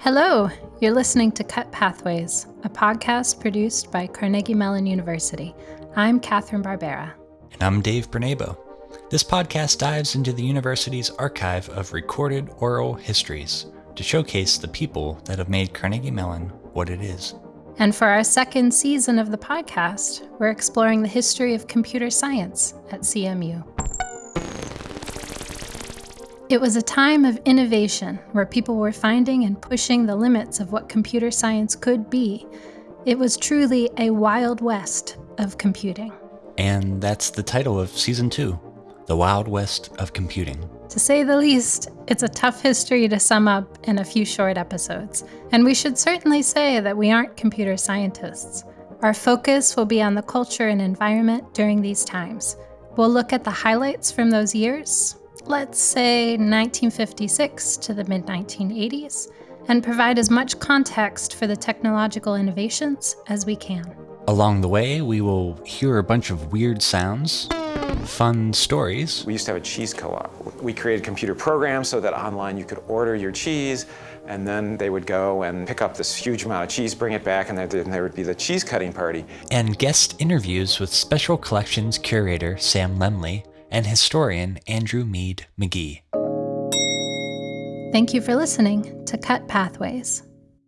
Hello, you're listening to Cut Pathways, a podcast produced by Carnegie Mellon University. I'm Catherine Barbera. And I'm Dave Bernabo. This podcast dives into the university's archive of recorded oral histories to showcase the people that have made Carnegie Mellon what it is. And for our second season of the podcast, we're exploring the history of computer science at CMU. It was a time of innovation where people were finding and pushing the limits of what computer science could be. It was truly a wild west of computing. And that's the title of season two The Wild West of Computing. To say the least, it's a tough history to sum up in a few short episodes. And we should certainly say that we aren't computer scientists. Our focus will be on the culture and environment during these times. We'll look at the highlights from those years, let's say 1956 to the mid 1980s, and provide as much context for the technological innovations as we can. Along the way, we will hear a bunch of weird sounds, fun stories. We used to have a cheese co-op. We created computer programs so that online you could order your cheese and then they would go and pick up this huge amount of cheese, bring it back, and then there would be the cheese cutting party. And guest interviews with Special Collections curator Sam Lemley and historian Andrew Meade McGee. Thank you for listening to Cut Pathways.